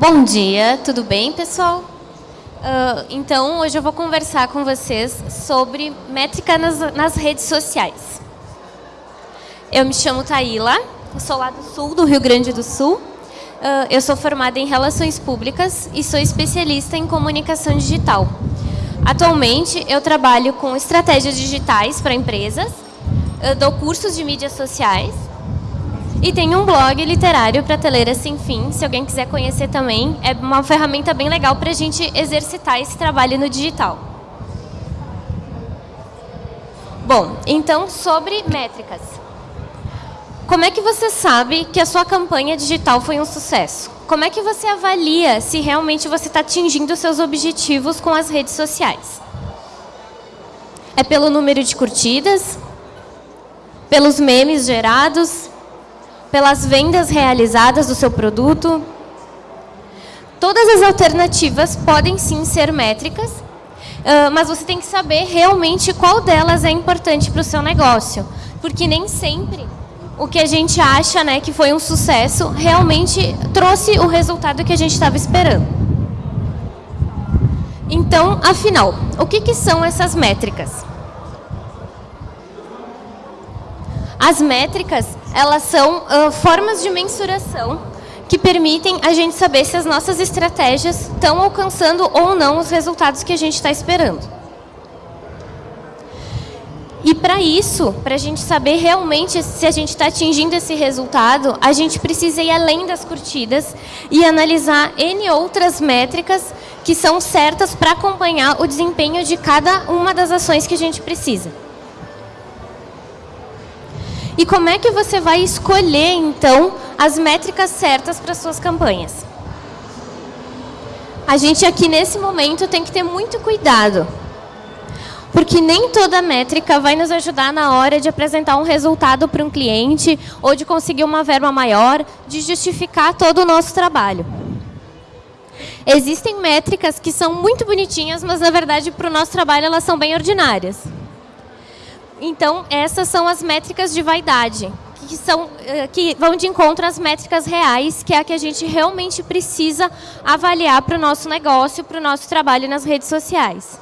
Bom dia, tudo bem, pessoal? Uh, então, hoje eu vou conversar com vocês sobre métrica nas, nas redes sociais. Eu me chamo Taíla, sou lá do sul, do Rio Grande do Sul. Uh, eu sou formada em Relações Públicas e sou especialista em Comunicação Digital. Atualmente, eu trabalho com estratégias digitais para empresas, eu dou cursos de mídias sociais e tem um blog literário Prateleira Sem Fim, se alguém quiser conhecer também. É uma ferramenta bem legal para a gente exercitar esse trabalho no digital. Bom, então sobre métricas. Como é que você sabe que a sua campanha digital foi um sucesso? Como é que você avalia se realmente você está atingindo seus objetivos com as redes sociais? É pelo número de curtidas? Pelos memes gerados? Pelas vendas realizadas do seu produto. Todas as alternativas podem sim ser métricas, mas você tem que saber realmente qual delas é importante para o seu negócio. Porque nem sempre o que a gente acha né, que foi um sucesso realmente trouxe o resultado que a gente estava esperando. Então, afinal, o que, que são essas métricas? As métricas, elas são uh, formas de mensuração que permitem a gente saber se as nossas estratégias estão alcançando ou não os resultados que a gente está esperando. E para isso, para a gente saber realmente se a gente está atingindo esse resultado, a gente precisa ir além das curtidas e analisar N outras métricas que são certas para acompanhar o desempenho de cada uma das ações que a gente precisa. E como é que você vai escolher, então, as métricas certas para suas campanhas? A gente aqui, nesse momento, tem que ter muito cuidado. Porque nem toda métrica vai nos ajudar na hora de apresentar um resultado para um cliente ou de conseguir uma verba maior, de justificar todo o nosso trabalho. Existem métricas que são muito bonitinhas, mas na verdade para o nosso trabalho elas são bem ordinárias. Então, essas são as métricas de vaidade, que, são, eh, que vão de encontro às métricas reais, que é a que a gente realmente precisa avaliar para o nosso negócio, para o nosso trabalho nas redes sociais.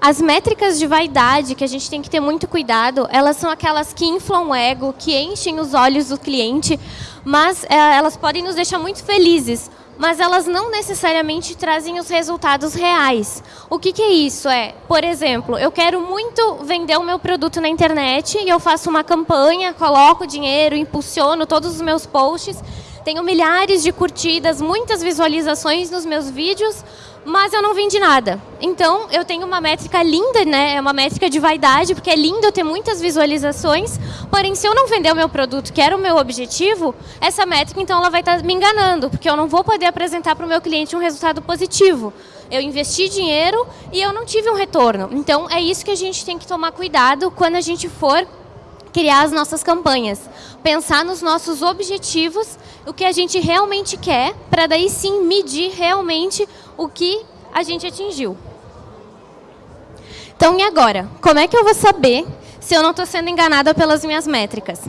As métricas de vaidade, que a gente tem que ter muito cuidado, elas são aquelas que inflam o ego, que enchem os olhos do cliente, mas é, elas podem nos deixar muito felizes, mas elas não necessariamente trazem os resultados reais. O que, que, é isso? É, por exemplo, eu quero muito vender o meu produto na internet e eu faço uma campanha, coloco dinheiro, impulsiono todos os meus posts, tenho milhares de curtidas, muitas visualizações nos meus vídeos, mas eu não vendi nada. Então, eu tenho uma métrica linda, né? É uma métrica de vaidade, porque é lindo eu ter muitas visualizações, porém, se eu não vender o meu produto, que era o meu objetivo, essa métrica, então, ela vai estar me enganando, porque eu não vou poder apresentar para o meu cliente um resultado positivo. Eu investi dinheiro e eu não tive um retorno. Então, é isso que a gente tem que tomar cuidado quando a gente for criar as nossas campanhas. Pensar nos nossos objetivos, o que a gente realmente quer, para daí sim medir realmente o que a gente atingiu. Então, e agora? Como é que eu vou saber se eu não estou sendo enganada pelas minhas métricas?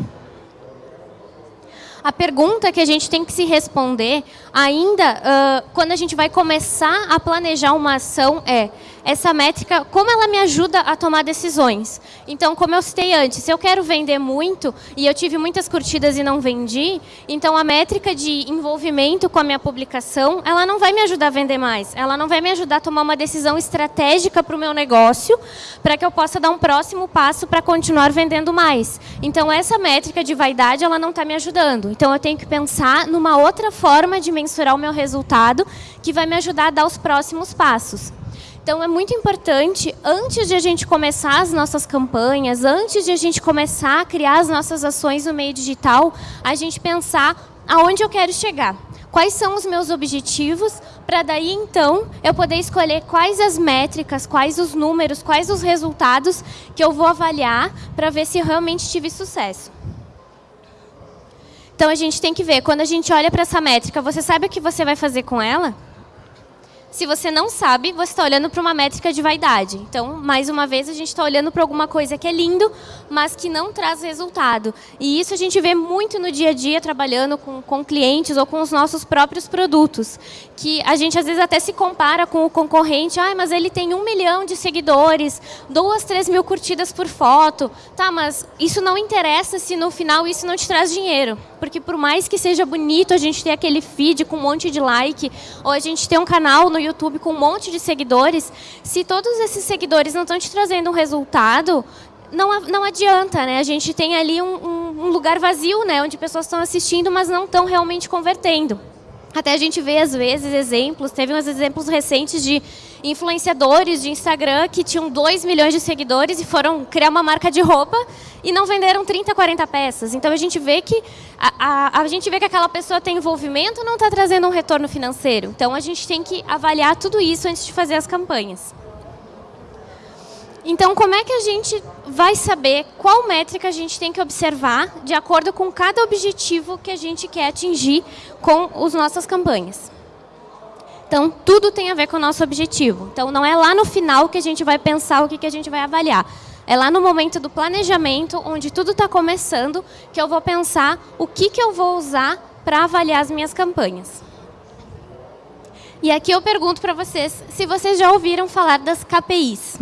A pergunta que a gente tem que se responder ainda uh, quando a gente vai começar a planejar uma ação é essa métrica, como ela me ajuda a tomar decisões. Então, como eu citei antes, se eu quero vender muito e eu tive muitas curtidas e não vendi, então a métrica de envolvimento com a minha publicação, ela não vai me ajudar a vender mais. Ela não vai me ajudar a tomar uma decisão estratégica para o meu negócio, para que eu possa dar um próximo passo para continuar vendendo mais. Então, essa métrica de vaidade, ela não está me ajudando. Então, eu tenho que pensar numa outra forma de mensurar o meu resultado, que vai me ajudar a dar os próximos passos. Então, é muito importante, antes de a gente começar as nossas campanhas, antes de a gente começar a criar as nossas ações no meio digital, a gente pensar aonde eu quero chegar. Quais são os meus objetivos, para daí, então, eu poder escolher quais as métricas, quais os números, quais os resultados que eu vou avaliar para ver se realmente tive sucesso. Então, a gente tem que ver, quando a gente olha para essa métrica, você sabe o que você vai fazer com ela? Se você não sabe, você está olhando para uma métrica de vaidade. Então, mais uma vez, a gente está olhando para alguma coisa que é lindo, mas que não traz resultado. E isso a gente vê muito no dia a dia, trabalhando com, com clientes ou com os nossos próprios produtos. Que a gente, às vezes, até se compara com o concorrente. Ah, mas ele tem um milhão de seguidores, duas, três mil curtidas por foto. Tá, mas isso não interessa se no final isso não te traz dinheiro. Porque por mais que seja bonito a gente ter aquele feed com um monte de like, ou a gente ter um canal no YouTube com um monte de seguidores, se todos esses seguidores não estão te trazendo um resultado, não, não adianta, né? A gente tem ali um, um, um lugar vazio, né? Onde pessoas estão assistindo, mas não estão realmente convertendo. Até a gente vê, às vezes, exemplos, teve uns exemplos recentes de influenciadores de Instagram que tinham 2 milhões de seguidores e foram criar uma marca de roupa e não venderam 30, 40 peças. Então, a gente vê que a, a, a gente vê que aquela pessoa tem envolvimento não está trazendo um retorno financeiro. Então, a gente tem que avaliar tudo isso antes de fazer as campanhas. Então, como é que a gente vai saber qual métrica a gente tem que observar de acordo com cada objetivo que a gente quer atingir com as nossas campanhas? Então, tudo tem a ver com o nosso objetivo. Então, não é lá no final que a gente vai pensar o que, que a gente vai avaliar. É lá no momento do planejamento, onde tudo está começando, que eu vou pensar o que, que eu vou usar para avaliar as minhas campanhas. E aqui eu pergunto para vocês se vocês já ouviram falar das KPIs.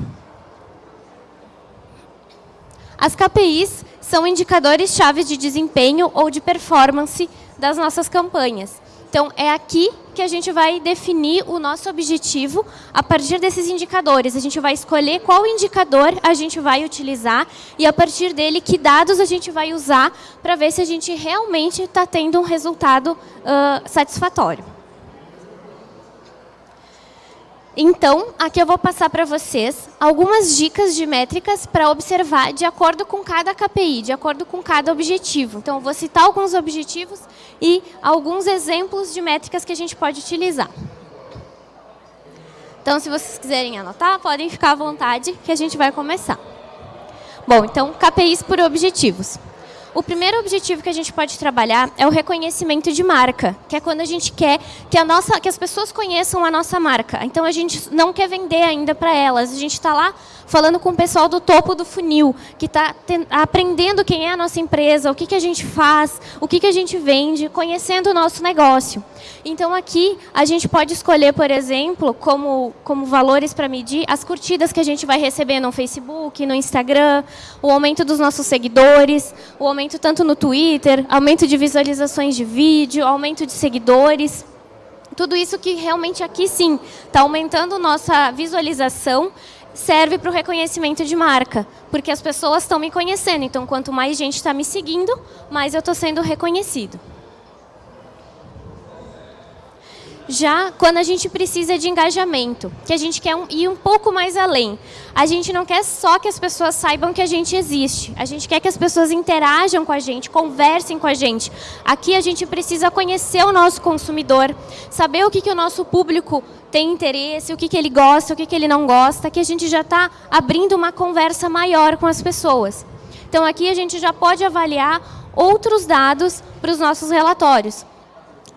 As KPIs são indicadores chaves de desempenho ou de performance das nossas campanhas. Então, é aqui que a gente vai definir o nosso objetivo a partir desses indicadores. A gente vai escolher qual indicador a gente vai utilizar e, a partir dele, que dados a gente vai usar para ver se a gente realmente está tendo um resultado uh, satisfatório. Então, aqui eu vou passar para vocês algumas dicas de métricas para observar de acordo com cada KPI, de acordo com cada objetivo. Então, eu vou citar alguns objetivos e alguns exemplos de métricas que a gente pode utilizar. Então, se vocês quiserem anotar, podem ficar à vontade que a gente vai começar. Bom, então, KPIs por objetivos. O primeiro objetivo que a gente pode trabalhar é o reconhecimento de marca, que é quando a gente quer que, a nossa, que as pessoas conheçam a nossa marca. Então, a gente não quer vender ainda para elas. A gente está lá falando com o pessoal do topo do funil, que está aprendendo quem é a nossa empresa, o que, que a gente faz, o que, que a gente vende, conhecendo o nosso negócio. Então, aqui, a gente pode escolher, por exemplo, como, como valores para medir, as curtidas que a gente vai receber no Facebook, no Instagram, o aumento dos nossos seguidores, o aumento aumento tanto no Twitter, aumento de visualizações de vídeo, aumento de seguidores. Tudo isso que realmente aqui sim está aumentando nossa visualização, serve para o reconhecimento de marca, porque as pessoas estão me conhecendo. Então, quanto mais gente está me seguindo, mais eu estou sendo reconhecido. Já quando a gente precisa de engajamento, que a gente quer ir um pouco mais além. A gente não quer só que as pessoas saibam que a gente existe. A gente quer que as pessoas interajam com a gente, conversem com a gente. Aqui a gente precisa conhecer o nosso consumidor, saber o que, que o nosso público tem interesse, o que, que ele gosta, o que, que ele não gosta, que a gente já está abrindo uma conversa maior com as pessoas. Então aqui a gente já pode avaliar outros dados para os nossos relatórios.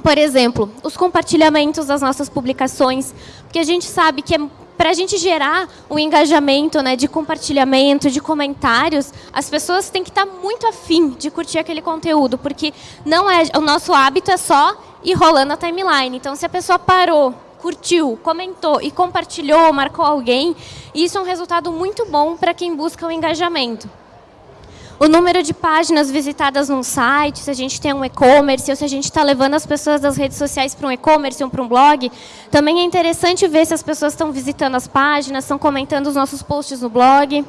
Por exemplo, os compartilhamentos das nossas publicações, porque a gente sabe que é para a gente gerar um engajamento né, de compartilhamento, de comentários, as pessoas têm que estar muito afim de curtir aquele conteúdo, porque não é, o nosso hábito é só ir rolando a timeline. Então, se a pessoa parou, curtiu, comentou e compartilhou, marcou alguém, isso é um resultado muito bom para quem busca o engajamento o número de páginas visitadas num site, se a gente tem um e-commerce, ou se a gente está levando as pessoas das redes sociais para um e-commerce ou para um blog, também é interessante ver se as pessoas estão visitando as páginas, estão comentando os nossos posts no blog.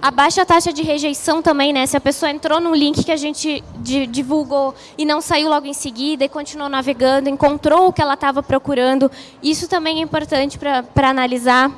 A baixa taxa de rejeição também, né? Se a pessoa entrou num link que a gente divulgou e não saiu logo em seguida e continuou navegando, encontrou o que ela estava procurando, isso também é importante para analisar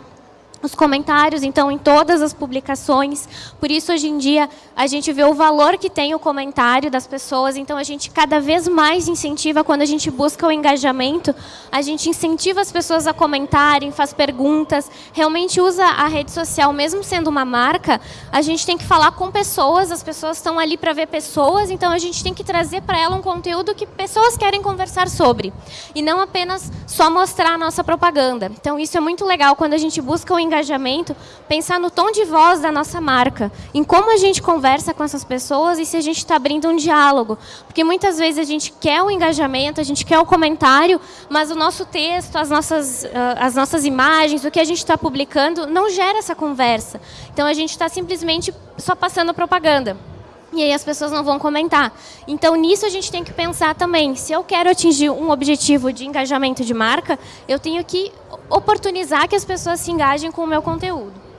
os comentários, então, em todas as publicações. Por isso, hoje em dia, a gente vê o valor que tem o comentário das pessoas. Então, a gente cada vez mais incentiva, quando a gente busca o engajamento, a gente incentiva as pessoas a comentarem, faz perguntas, realmente usa a rede social, mesmo sendo uma marca, a gente tem que falar com pessoas, as pessoas estão ali para ver pessoas, então a gente tem que trazer para ela um conteúdo que pessoas querem conversar sobre. E não apenas só mostrar a nossa propaganda. Então, isso é muito legal quando a gente busca o engajamento engajamento, pensar no tom de voz da nossa marca, em como a gente conversa com essas pessoas e se a gente está abrindo um diálogo. Porque muitas vezes a gente quer o engajamento, a gente quer o comentário, mas o nosso texto, as nossas, ah, as nossas imagens, o que a gente está publicando, não gera essa conversa. Então a gente está simplesmente só passando propaganda. E aí as pessoas não vão comentar. Então, nisso a gente tem que pensar também. Se eu quero atingir um objetivo de engajamento de marca, eu tenho que oportunizar que as pessoas se engajem com o meu conteúdo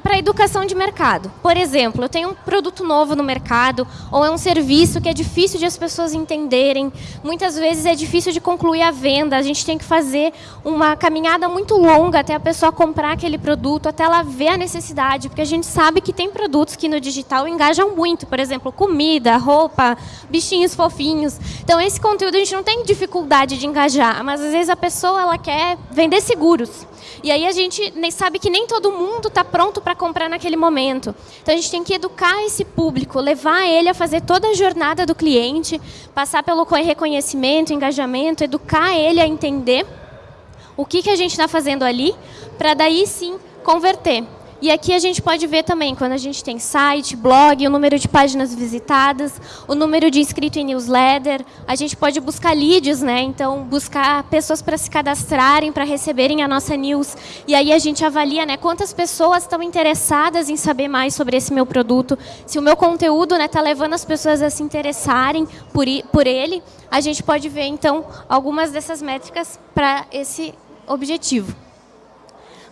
para educação de mercado. Por exemplo, eu tenho um produto novo no mercado ou é um serviço que é difícil de as pessoas entenderem. Muitas vezes é difícil de concluir a venda. A gente tem que fazer uma caminhada muito longa até a pessoa comprar aquele produto, até ela ver a necessidade, porque a gente sabe que tem produtos que no digital engajam muito. Por exemplo, comida, roupa, bichinhos fofinhos. Então, esse conteúdo a gente não tem dificuldade de engajar, mas às vezes a pessoa ela quer vender seguros. E aí a gente sabe que nem todo mundo está pronto para comprar naquele momento. Então a gente tem que educar esse público, levar ele a fazer toda a jornada do cliente, passar pelo reconhecimento, engajamento, educar ele a entender o que, que a gente está fazendo ali, para daí sim converter. E aqui a gente pode ver também, quando a gente tem site, blog, o número de páginas visitadas, o número de inscritos em newsletter, a gente pode buscar leads, né? então buscar pessoas para se cadastrarem, para receberem a nossa news. E aí a gente avalia né, quantas pessoas estão interessadas em saber mais sobre esse meu produto, se o meu conteúdo está né, tá levando as pessoas a se interessarem por, por ele, a gente pode ver então algumas dessas métricas para esse objetivo.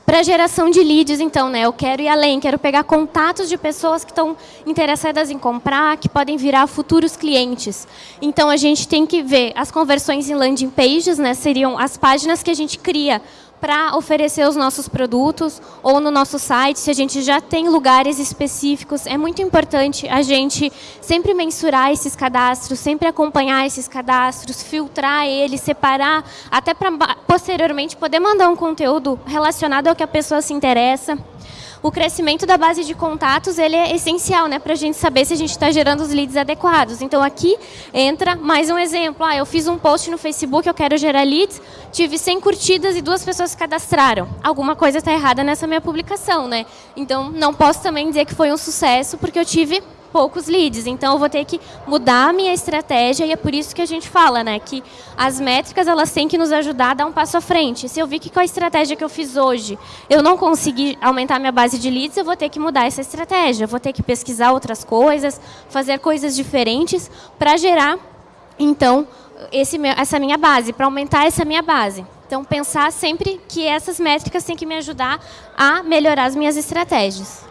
Para geração de leads, então, né, eu quero ir além, quero pegar contatos de pessoas que estão interessadas em comprar, que podem virar futuros clientes. Então, a gente tem que ver as conversões em landing pages, né, seriam as páginas que a gente cria para oferecer os nossos produtos ou no nosso site, se a gente já tem lugares específicos, é muito importante a gente sempre mensurar esses cadastros, sempre acompanhar esses cadastros, filtrar eles, separar, até para posteriormente poder mandar um conteúdo relacionado ao que a pessoa se interessa o crescimento da base de contatos ele é essencial né, para a gente saber se a gente está gerando os leads adequados. Então, aqui entra mais um exemplo. Ah, eu fiz um post no Facebook, eu quero gerar leads, tive 100 curtidas e duas pessoas cadastraram. Alguma coisa está errada nessa minha publicação. né? Então, não posso também dizer que foi um sucesso, porque eu tive poucos leads. Então, eu vou ter que mudar a minha estratégia e é por isso que a gente fala, né, que as métricas elas têm que nos ajudar a dar um passo à frente. Se eu vi que com a estratégia que eu fiz hoje eu não consegui aumentar minha base de leads, eu vou ter que mudar essa estratégia. Eu vou ter que pesquisar outras coisas, fazer coisas diferentes para gerar, então, esse, essa minha base, para aumentar essa minha base. Então, pensar sempre que essas métricas têm que me ajudar a melhorar as minhas estratégias.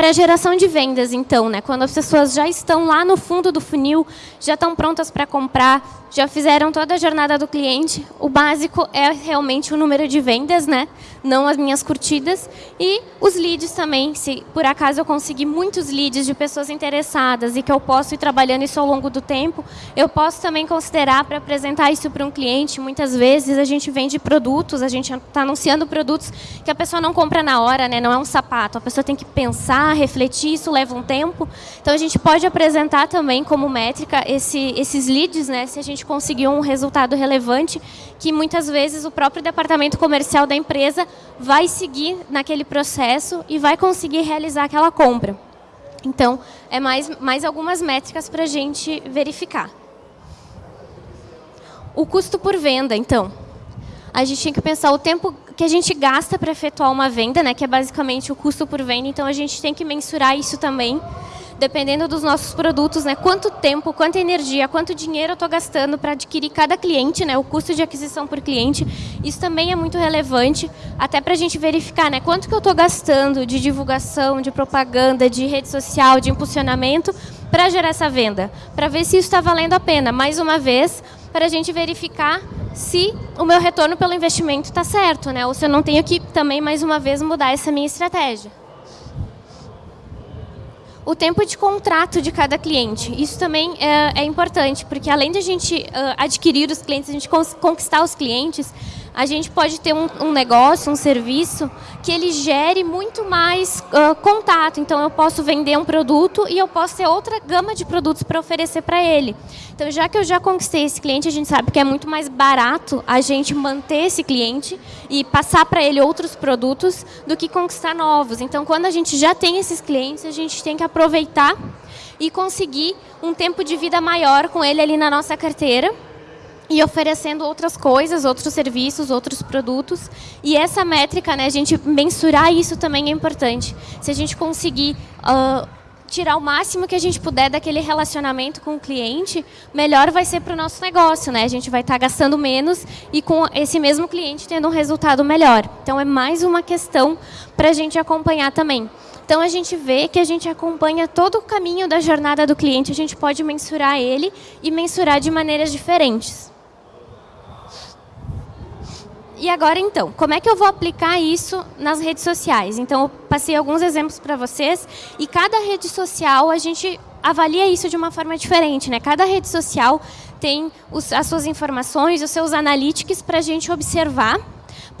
Para geração de vendas, então, né? quando as pessoas já estão lá no fundo do funil, já estão prontas para comprar, já fizeram toda a jornada do cliente, o básico é realmente o número de vendas, né? não as minhas curtidas, e os leads também, se por acaso eu conseguir muitos leads de pessoas interessadas e que eu posso ir trabalhando isso ao longo do tempo, eu posso também considerar para apresentar isso para um cliente. Muitas vezes a gente vende produtos, a gente está anunciando produtos que a pessoa não compra na hora, né? não é um sapato, a pessoa tem que pensar, refletir, isso leva um tempo. Então a gente pode apresentar também como métrica esse, esses leads, né? se a gente conseguir um resultado relevante, que muitas vezes o próprio departamento comercial da empresa vai seguir naquele processo e vai conseguir realizar aquela compra. Então, é mais, mais algumas métricas para a gente verificar. O custo por venda, então. A gente tem que pensar o tempo que a gente gasta para efetuar uma venda, né, que é basicamente o custo por venda, então a gente tem que mensurar isso também dependendo dos nossos produtos, né, quanto tempo, quanta energia, quanto dinheiro eu estou gastando para adquirir cada cliente, né, o custo de aquisição por cliente. Isso também é muito relevante, até para a gente verificar né, quanto que eu estou gastando de divulgação, de propaganda, de rede social, de impulsionamento para gerar essa venda, para ver se isso está valendo a pena. Mais uma vez, para a gente verificar se o meu retorno pelo investimento está certo, né? ou se eu não tenho que também, mais uma vez, mudar essa minha estratégia. O tempo de contrato de cada cliente. Isso também é, é importante, porque além de a gente uh, adquirir os clientes, a gente conquistar os clientes, a gente pode ter um, um, negócio, um serviço, que ele gere muito mais uh, contato. Então, eu posso vender um produto e eu posso ter outra gama de produtos para oferecer para ele. Então, já que eu já conquistei esse cliente, a gente sabe que é muito mais barato a gente manter esse cliente e passar para ele outros produtos do que conquistar novos. Então, quando a gente já tem esses clientes, a gente tem que aproveitar e conseguir um tempo de vida maior com ele ali na nossa carteira e oferecendo outras coisas, outros serviços, outros produtos. E essa métrica, né, a gente mensurar isso também é importante. Se a gente conseguir uh, tirar o máximo que a gente puder daquele relacionamento com o cliente, melhor vai ser para o nosso negócio. Né? A gente vai estar tá gastando menos e com esse mesmo cliente tendo um resultado melhor. Então, é mais uma questão para a gente acompanhar também. Então, a gente vê que a gente acompanha todo o caminho da jornada do cliente, a gente pode mensurar ele e mensurar de maneiras diferentes. E agora, então, como é que eu vou aplicar isso nas redes sociais? Então, eu passei alguns exemplos para vocês e cada rede social a gente avalia isso de uma forma diferente. Né? Cada rede social tem os, as suas informações, os seus analytics para a gente observar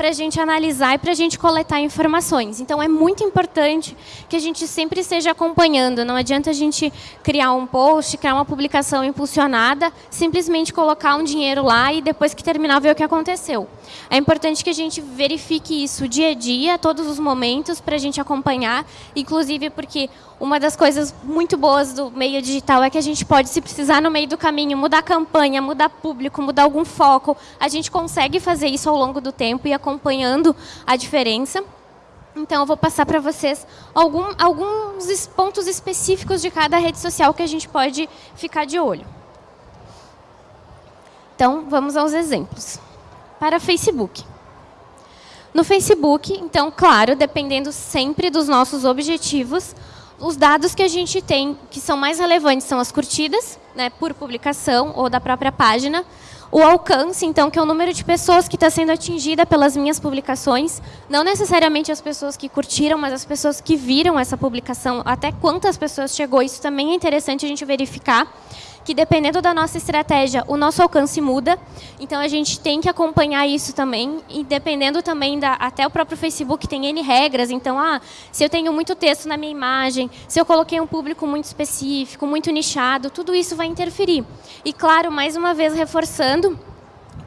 para a gente analisar e para a gente coletar informações. Então, é muito importante que a gente sempre esteja acompanhando. Não adianta a gente criar um post, criar uma publicação impulsionada, simplesmente colocar um dinheiro lá e depois que terminar ver o que aconteceu. É importante que a gente verifique isso dia a dia, todos os momentos, para a gente acompanhar, inclusive porque uma das coisas muito boas do meio digital é que a gente pode, se precisar no meio do caminho, mudar campanha, mudar público, mudar algum foco, a gente consegue fazer isso ao longo do tempo e acompanhando a diferença. Então, eu vou passar para vocês algum, alguns pontos específicos de cada rede social que a gente pode ficar de olho. Então, vamos aos exemplos. Para Facebook. No Facebook, então, claro, dependendo sempre dos nossos objetivos, os dados que a gente tem, que são mais relevantes, são as curtidas, né, por publicação ou da própria página, o alcance, então, que é o número de pessoas que está sendo atingida pelas minhas publicações, não necessariamente as pessoas que curtiram, mas as pessoas que viram essa publicação, até quantas pessoas chegou, isso também é interessante a gente verificar que dependendo da nossa estratégia, o nosso alcance muda. Então, a gente tem que acompanhar isso também. E dependendo também, da, até o próprio Facebook tem N regras. Então, ah, se eu tenho muito texto na minha imagem, se eu coloquei um público muito específico, muito nichado, tudo isso vai interferir. E, claro, mais uma vez reforçando,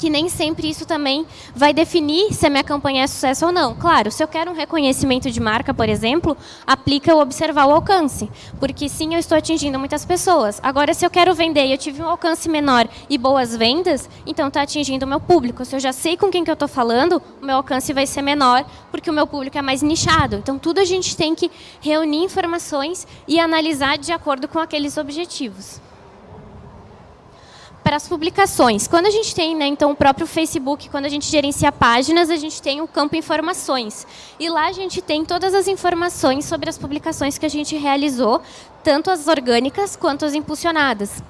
que nem sempre isso também vai definir se a minha campanha é sucesso ou não. Claro, se eu quero um reconhecimento de marca, por exemplo, aplica o observar o alcance, porque sim, eu estou atingindo muitas pessoas. Agora, se eu quero vender e eu tive um alcance menor e boas vendas, então está atingindo o meu público. Se eu já sei com quem que eu estou falando, o meu alcance vai ser menor, porque o meu público é mais nichado. Então, tudo a gente tem que reunir informações e analisar de acordo com aqueles objetivos para as publicações. Quando a gente tem, né, então, o próprio Facebook, quando a gente gerencia páginas, a gente tem o campo informações. E lá a gente tem todas as informações sobre as publicações que a gente realizou, tanto as orgânicas quanto as impulsionadas.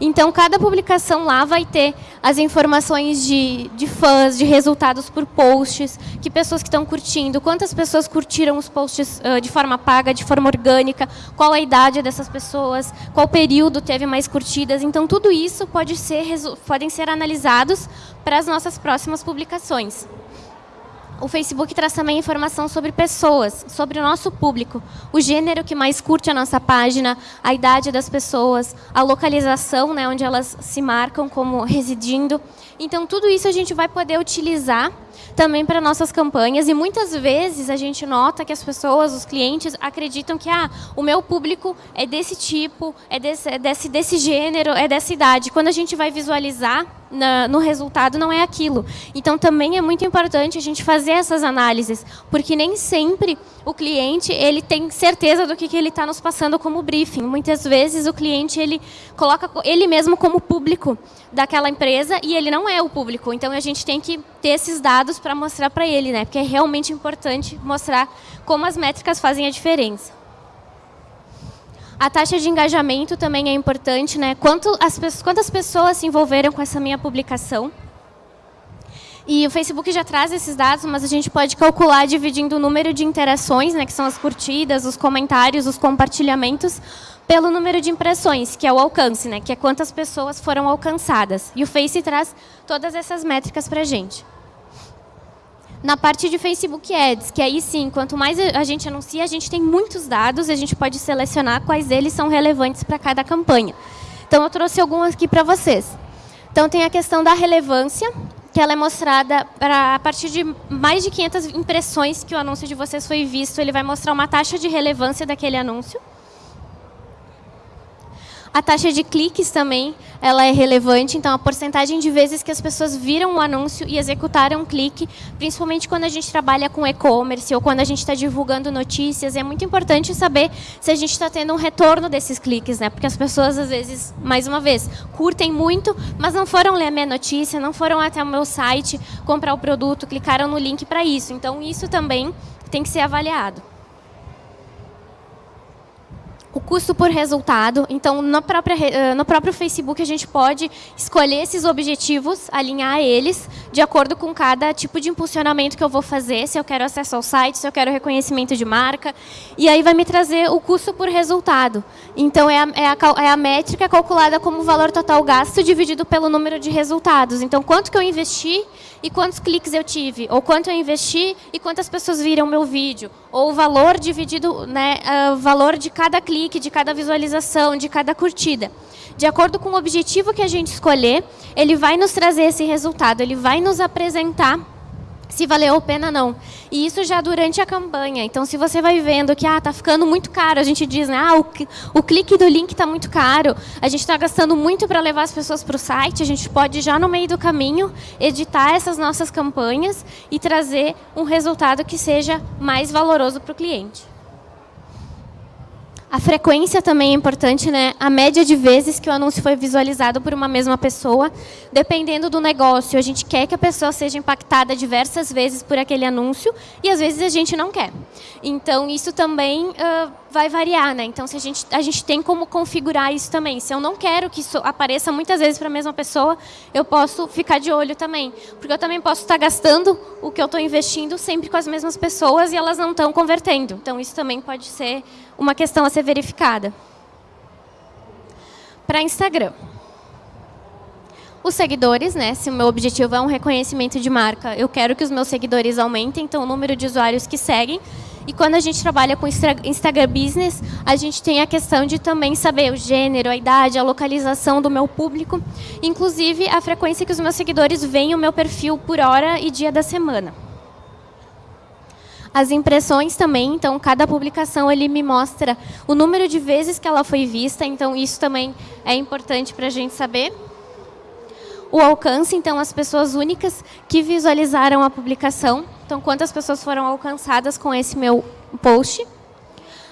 Então, cada publicação lá vai ter as informações de, de fãs, de resultados por posts, que pessoas que estão curtindo, quantas pessoas curtiram os posts uh, de forma paga, de forma orgânica, qual a idade dessas pessoas, qual período teve mais curtidas. Então, tudo isso pode ser, podem ser analisados para as nossas próximas publicações o Facebook traz também informação sobre pessoas, sobre o nosso público, o gênero que mais curte a nossa página, a idade das pessoas, a localização, né, onde elas se marcam como residindo. Então, tudo isso a gente vai poder utilizar também para nossas campanhas e muitas vezes a gente nota que as pessoas, os clientes, acreditam que ah, o meu público é desse tipo, é desse, é desse, desse gênero, é dessa idade. Quando a gente vai visualizar na, no resultado, não é aquilo. Então, também é muito importante a gente fazer essas análises, porque nem sempre o cliente ele tem certeza do que, que ele está nos passando como briefing. Muitas vezes o cliente ele coloca ele mesmo como público daquela empresa e ele não é o público. Então a gente tem que ter esses dados para mostrar para ele, né? Porque é realmente importante mostrar como as métricas fazem a diferença. A taxa de engajamento também é importante, né? Quanto as, quantas pessoas se envolveram com essa minha publicação? E o Facebook já traz esses dados, mas a gente pode calcular dividindo o número de interações, né, que são as curtidas, os comentários, os compartilhamentos, pelo número de impressões, que é o alcance, né, que é quantas pessoas foram alcançadas. E o Face traz todas essas métricas para a gente. Na parte de Facebook Ads, que aí sim, quanto mais a gente anuncia, a gente tem muitos dados e a gente pode selecionar quais deles são relevantes para cada campanha. Então, eu trouxe alguns aqui para vocês. Então, tem a questão da relevância, que ela é mostrada para, a partir de mais de 500 impressões que o anúncio de vocês foi visto, ele vai mostrar uma taxa de relevância daquele anúncio. A taxa de cliques também ela é relevante, então a porcentagem de vezes que as pessoas viram o anúncio e executaram um clique, principalmente quando a gente trabalha com e-commerce ou quando a gente está divulgando notícias, é muito importante saber se a gente está tendo um retorno desses cliques, né? porque as pessoas, às vezes, mais uma vez, curtem muito, mas não foram ler a minha notícia, não foram até o meu site comprar o produto, clicaram no link para isso. Então, isso também tem que ser avaliado o custo por resultado. Então, no, própria, eh, no próprio Facebook, a gente pode escolher esses objetivos, alinhar eles de acordo com cada tipo de impulsionamento que eu vou fazer, se eu quero acesso ao site, se eu quero reconhecimento de marca. E aí vai me trazer o custo por resultado. Então, é a, é a, é a métrica calculada como o valor total gasto dividido pelo número de resultados. Então, quanto que eu investi e quantos cliques eu tive, ou quanto eu investi e quantas pessoas viram meu vídeo, ou o valor dividido, né, o valor de cada clique, de cada visualização, de cada curtida. De acordo com o objetivo que a gente escolher, ele vai nos trazer esse resultado, ele vai nos apresentar se valeu a pena não. E isso já durante a campanha. Então, se você vai vendo que ah, tá ficando muito caro, a gente diz, né, ah, o, o clique do link está muito caro, a gente está gastando muito para levar as pessoas para o site, a gente pode já no meio do caminho editar essas nossas campanhas e trazer um resultado que seja mais valoroso para o cliente. A frequência também é importante, né? A média de vezes que o anúncio foi visualizado por uma mesma pessoa. Dependendo do negócio, a gente quer que a pessoa seja impactada diversas vezes por aquele anúncio e às vezes a gente não quer. Então, isso também uh, vai variar, né? Então, se a gente, a gente tem como configurar isso também. Se eu não quero que isso apareça muitas vezes para a mesma pessoa, eu posso ficar de olho também. Porque eu também posso estar gastando o que eu estou investindo sempre com as mesmas pessoas e elas não estão convertendo. Então, isso também pode ser uma questão a ser verificada. Para Instagram. Os seguidores, né? Se o meu objetivo é um reconhecimento de marca, eu quero que os meus seguidores aumentem, então o número de usuários que seguem. E quando a gente trabalha com Instagram Business, a gente tem a questão de também saber o gênero, a idade, a localização do meu público, inclusive a frequência que os meus seguidores veem o meu perfil por hora e dia da semana. As impressões também, então cada publicação ele me mostra o número de vezes que ela foi vista, então isso também é importante para a gente saber. O alcance, então as pessoas únicas que visualizaram a publicação, então quantas pessoas foram alcançadas com esse meu post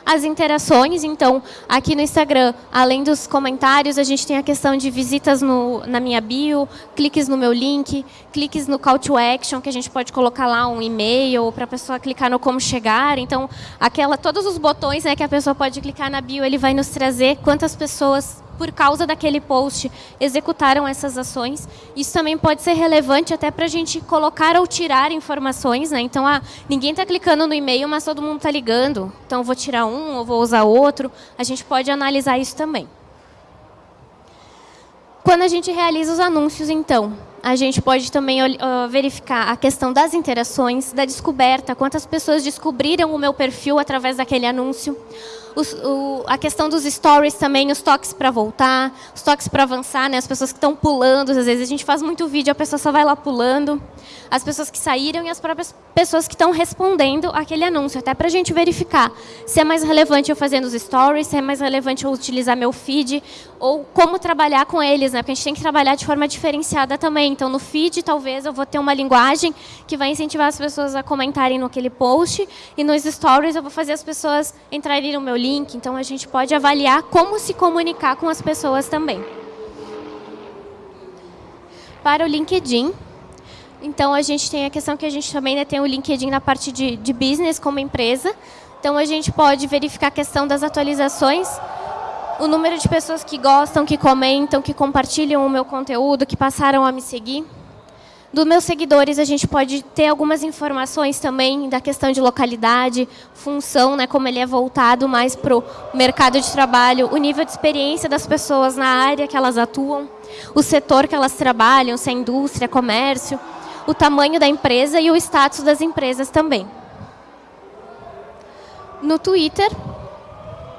as interações. Então, aqui no Instagram, além dos comentários, a gente tem a questão de visitas no, na minha bio, cliques no meu link, cliques no call to action, que a gente pode colocar lá um e-mail para a pessoa clicar no como chegar. Então, aquela, todos os botões né, que a pessoa pode clicar na bio, ele vai nos trazer quantas pessoas por causa daquele post, executaram essas ações. Isso também pode ser relevante até para a gente colocar ou tirar informações. Né? Então, ah, ninguém está clicando no e-mail, mas todo mundo está ligando. Então, vou tirar um ou vou usar outro. A gente pode analisar isso também. Quando a gente realiza os anúncios, então, a gente pode também uh, verificar a questão das interações, da descoberta, quantas pessoas descobriram o meu perfil através daquele anúncio, os, o, a questão dos stories também, os toques para voltar, os toques para avançar, né? as pessoas que estão pulando, às vezes a gente faz muito vídeo, a pessoa só vai lá pulando, as pessoas que saíram e as próprias pessoas que estão respondendo aquele anúncio, até para a gente verificar se é mais relevante eu fazendo os stories, se é mais relevante eu utilizar meu feed, ou como trabalhar com eles, né? porque a gente tem que trabalhar de forma diferenciada também. Então, no feed, talvez eu vou ter uma linguagem que vai incentivar as pessoas a comentarem naquele post, e nos stories eu vou fazer as pessoas entrarem no meu link, link, então a gente pode avaliar como se comunicar com as pessoas também. Para o LinkedIn, então a gente tem a questão que a gente também né, tem o LinkedIn na parte de, de business como empresa, então a gente pode verificar a questão das atualizações, o número de pessoas que gostam, que comentam, que compartilham o meu conteúdo, que passaram a me seguir. Dos meus seguidores, a gente pode ter algumas informações também da questão de localidade, função, né, como ele é voltado mais para o mercado de trabalho, o nível de experiência das pessoas na área que elas atuam, o setor que elas trabalham, se é indústria, comércio, o tamanho da empresa e o status das empresas também. No Twitter,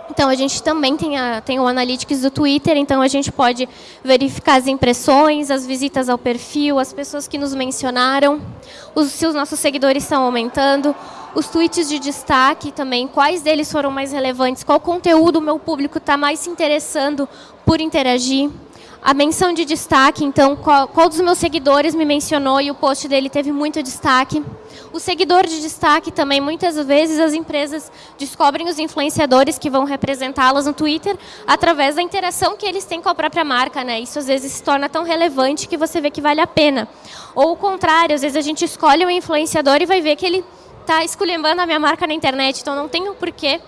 então, a gente também tem, a, tem o Analytics do Twitter, então a gente pode verificar as impressões, as visitas ao perfil, as pessoas que nos mencionaram, os, se os nossos seguidores estão aumentando, os tweets de destaque também, quais deles foram mais relevantes, qual conteúdo o meu público está mais se interessando por interagir. A menção de destaque, então, qual, qual dos meus seguidores me mencionou e o post dele teve muito destaque. O seguidor de destaque também, muitas vezes as empresas descobrem os influenciadores que vão representá-las no Twitter através da interação que eles têm com a própria marca. Né? Isso às vezes se torna tão relevante que você vê que vale a pena. Ou o contrário, às vezes a gente escolhe um influenciador e vai ver que ele está esculhambando a minha marca na internet, então não tem o porquê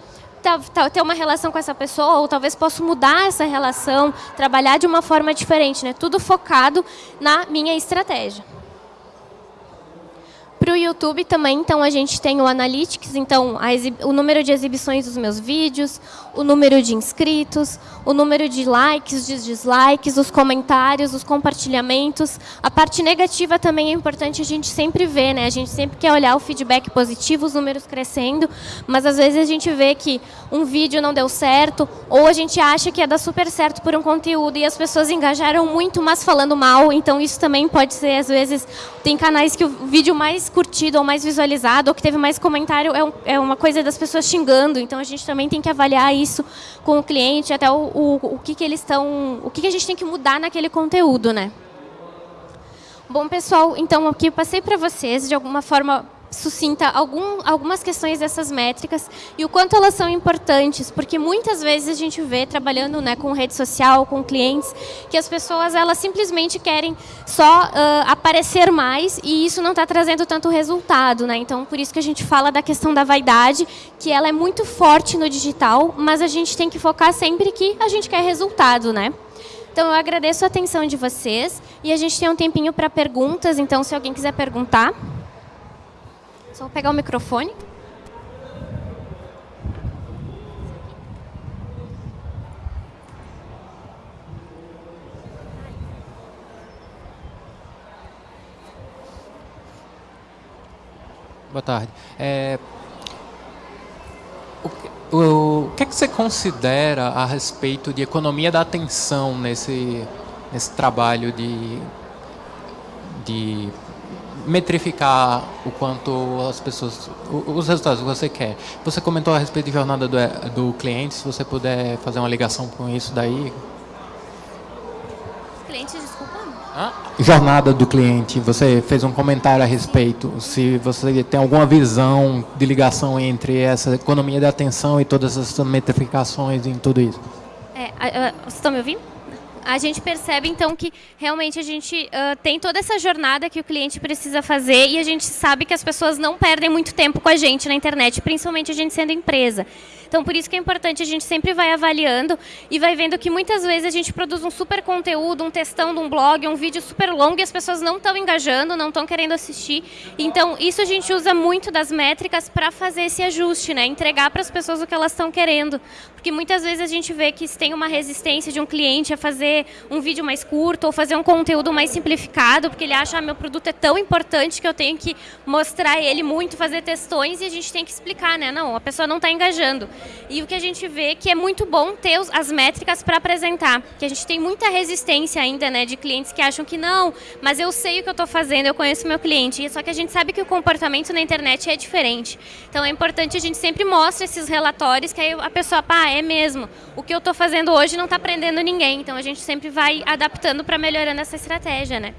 ter uma relação com essa pessoa, ou talvez possa mudar essa relação, trabalhar de uma forma diferente, né? tudo focado na minha estratégia. Para o YouTube também, então, a gente tem o Analytics, então, o número de exibições dos meus vídeos, o número de inscritos, o número de likes, de dislikes, os comentários, os compartilhamentos. A parte negativa também é importante a gente sempre ver, né? A gente sempre quer olhar o feedback positivo, os números crescendo, mas às vezes a gente vê que um vídeo não deu certo, ou a gente acha que ia dar super certo por um conteúdo e as pessoas engajaram muito, mas falando mal, então isso também pode ser, às vezes, tem canais que o vídeo mais curtido ou mais visualizado, ou que teve mais comentário, é, um, é uma coisa das pessoas xingando. Então, a gente também tem que avaliar isso com o cliente, até o, o, o que, que eles estão... O que, que a gente tem que mudar naquele conteúdo, né? Bom, pessoal, então aqui eu passei para vocês, de alguma forma, sucinta algum, algumas questões dessas métricas e o quanto elas são importantes, porque muitas vezes a gente vê, trabalhando né, com rede social, com clientes, que as pessoas elas simplesmente querem só uh, aparecer mais e isso não está trazendo tanto resultado. Né? Então, por isso que a gente fala da questão da vaidade, que ela é muito forte no digital, mas a gente tem que focar sempre que a gente quer resultado. Né? Então, eu agradeço a atenção de vocês e a gente tem um tempinho para perguntas, então, se alguém quiser perguntar. Só vou pegar o microfone. Boa tarde. É, o, o, o, que, é que você considera a respeito de economia da atenção nesse, nesse trabalho de, de metrificar o quanto as pessoas, os resultados que você quer. Você comentou a respeito de jornada do, do cliente, se você puder fazer uma ligação com isso daí. Cliente, desculpa. Hã? Jornada do cliente, você fez um comentário a respeito, se você tem alguma visão de ligação entre essa economia da atenção e todas essas metrificações em tudo isso. É, vocês estão me ouvindo? A gente percebe então que realmente a gente uh, tem toda essa jornada que o cliente precisa fazer e a gente sabe que as pessoas não perdem muito tempo com a gente na internet, principalmente a gente sendo empresa. Então, por isso que é importante, a gente sempre vai avaliando e vai vendo que muitas vezes a gente produz um super conteúdo, um textão de um blog, um vídeo super longo e as pessoas não estão engajando, não estão querendo assistir. Então, isso a gente usa muito das métricas para fazer esse ajuste, né? entregar para as pessoas o que elas estão querendo. Porque muitas vezes a gente vê que se tem uma resistência de um cliente a fazer um vídeo mais curto ou fazer um conteúdo mais simplificado, porque ele acha ah, meu produto é tão importante que eu tenho que mostrar ele muito, fazer testões e a gente tem que explicar, né? Não, a pessoa não está engajando. E o que a gente vê é que é muito bom ter as métricas para apresentar, que a gente tem muita resistência ainda né, de clientes que acham que não, mas eu sei o que eu estou fazendo, eu conheço meu cliente, só que a gente sabe que o comportamento na internet é diferente. Então é importante a gente sempre mostra esses relatórios, que aí a pessoa, pá, é mesmo, o que eu estou fazendo hoje não está prendendo ninguém, então a gente sempre vai adaptando para melhorando essa estratégia, né?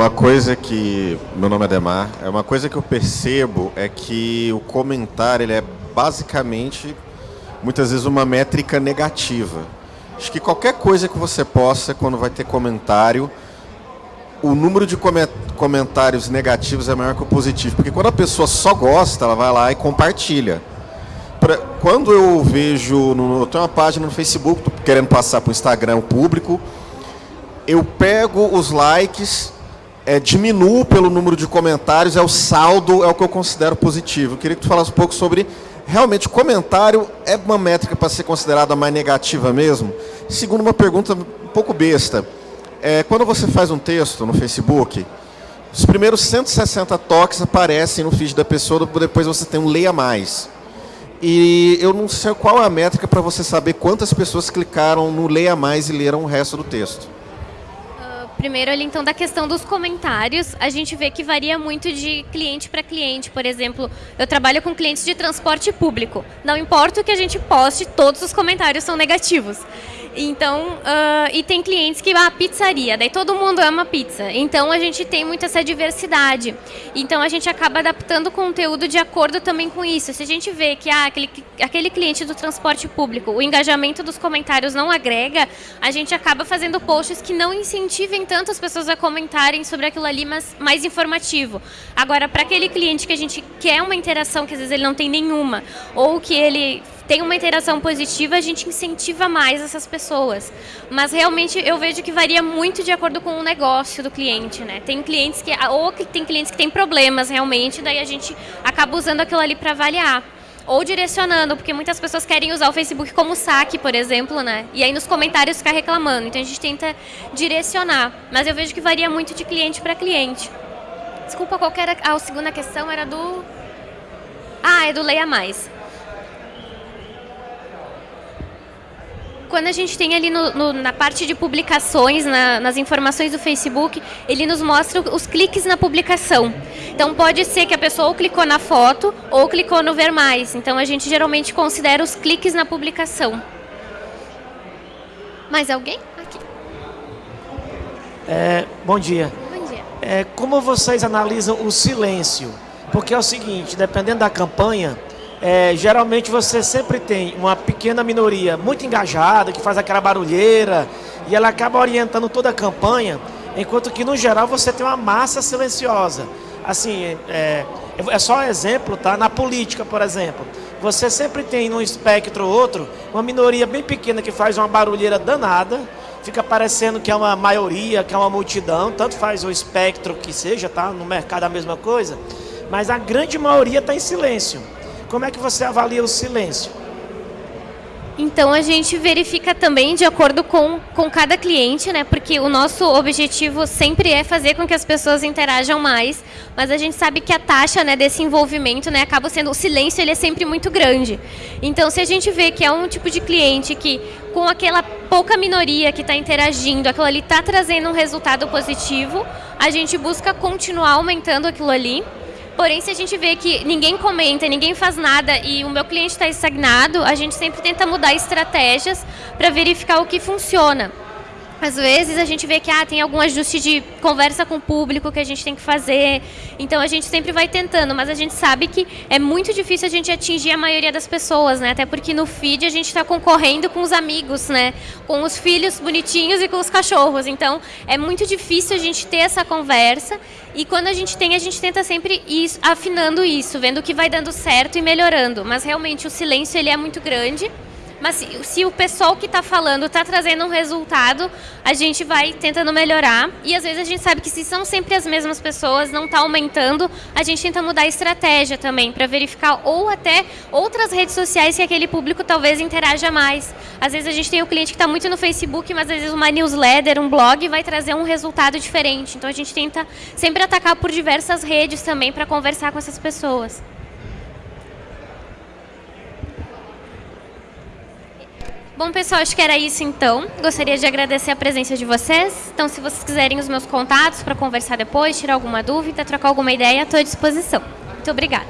Uma coisa que, meu nome é Demar, é uma coisa que eu percebo é que o comentário ele é basicamente, muitas vezes, uma métrica negativa. Acho que qualquer coisa que você possa, quando vai ter comentário, o número de comentários negativos é maior que o positivo. Porque quando a pessoa só gosta, ela vai lá e compartilha. Quando eu vejo, no, eu tenho uma página no Facebook, querendo passar para o Instagram público, eu pego os likes, é, diminuo pelo número de comentários, é o saldo, é o que eu considero positivo. Eu queria que tu falasse um pouco sobre, realmente, comentário é uma métrica para ser considerada mais negativa mesmo? Segundo uma pergunta um pouco besta, é, quando você faz um texto no Facebook, os primeiros 160 toques aparecem no feed da pessoa, depois você tem um leia mais. E eu não sei qual é a métrica para você saber quantas pessoas clicaram no leia mais e leram o resto do texto. Primeiro, ali, então, da questão dos comentários, a gente vê que varia muito de cliente para cliente. Por exemplo, eu trabalho com clientes de transporte público. Não importa o que a gente poste, todos os comentários são negativos. Então, uh, e tem clientes que, ah, pizzaria, daí todo mundo ama pizza. Então, a gente tem muito essa diversidade. Então, a gente acaba adaptando o conteúdo de acordo também com isso. Se a gente vê que ah, aquele, aquele cliente do transporte público, o engajamento dos comentários não agrega, a gente acaba fazendo posts que não incentivem tanto as pessoas a comentarem sobre aquilo ali, mas mais informativo. Agora, para aquele cliente que a gente quer uma interação, que às vezes ele não tem nenhuma, ou que ele tem uma interação positiva, a gente incentiva mais essas pessoas. Mas realmente eu vejo que varia muito de acordo com o negócio do cliente, né? Tem clientes que ou tem clientes que têm problemas realmente, daí a gente acaba usando aquilo ali para avaliar ou direcionando, porque muitas pessoas querem usar o Facebook como saque, por exemplo, né? E aí nos comentários ficar reclamando. Então a gente tenta direcionar, mas eu vejo que varia muito de cliente para cliente. Desculpa, qual era a segunda questão? Era do Ah, é do Leia Mais. Quando a gente tem ali no, no, na parte de publicações, na, nas informações do Facebook, ele nos mostra os cliques na publicação. Então pode ser que a pessoa ou clicou na foto ou clicou no ver mais. Então a gente geralmente considera os cliques na publicação. Mais alguém? Aqui. É, bom dia. Bom dia. É, como vocês analisam o silêncio? Porque é o seguinte, dependendo da campanha, é, geralmente você sempre tem uma pequena minoria muito engajada, que faz aquela barulheira, e ela acaba orientando toda a campanha, enquanto que no geral você tem uma massa silenciosa. Assim, é, é só um exemplo, tá? Na política, por exemplo, você sempre tem num espectro ou outro uma minoria bem pequena que faz uma barulheira danada, fica parecendo que é uma maioria, que é uma multidão, tanto faz o espectro que seja, tá? No mercado a mesma coisa, mas a grande maioria está em silêncio. Como é que você avalia o silêncio? Então a gente verifica também de acordo com, com cada cliente, né? Porque o nosso objetivo sempre é fazer com que as pessoas interajam mais, mas a gente sabe que a taxa né, desse envolvimento né, acaba sendo. O silêncio ele é sempre muito grande. Então, se a gente vê que é um tipo de cliente que, com aquela pouca minoria que está interagindo, aquilo ali está trazendo um resultado positivo, a gente busca continuar aumentando aquilo ali Porém, se a gente vê que ninguém comenta, ninguém faz nada e o meu cliente está estagnado, a gente sempre tenta mudar estratégias para verificar o que funciona. Às vezes a gente vê que ah, tem algum ajuste de conversa com o público que a gente tem que fazer. Então a gente sempre vai tentando, mas a gente sabe que é muito difícil a gente atingir a maioria das pessoas, né? Até porque no feed a gente está concorrendo com os amigos, né? Com os filhos bonitinhos e com os cachorros. Então é muito difícil a gente ter essa conversa. E quando a gente tem, a gente tenta sempre ir afinando isso, vendo o que vai dando certo e melhorando. Mas realmente o silêncio ele é muito grande. Mas se, se o pessoal que está falando está trazendo um resultado, a gente vai tentando melhorar. E às vezes a gente sabe que se são sempre as mesmas pessoas, não está aumentando, a gente tenta mudar a estratégia também para verificar ou até outras redes sociais que aquele público talvez interaja mais. Às vezes a gente tem o um cliente que está muito no Facebook, mas às vezes uma newsletter, um blog vai trazer um resultado diferente. Então a gente tenta sempre atacar por diversas redes também para conversar com essas pessoas. Bom, pessoal, acho que era isso então. Gostaria de agradecer a presença de vocês. Então, se vocês quiserem os meus contatos para conversar depois, tirar alguma dúvida, trocar alguma ideia, estou à disposição. Muito obrigada.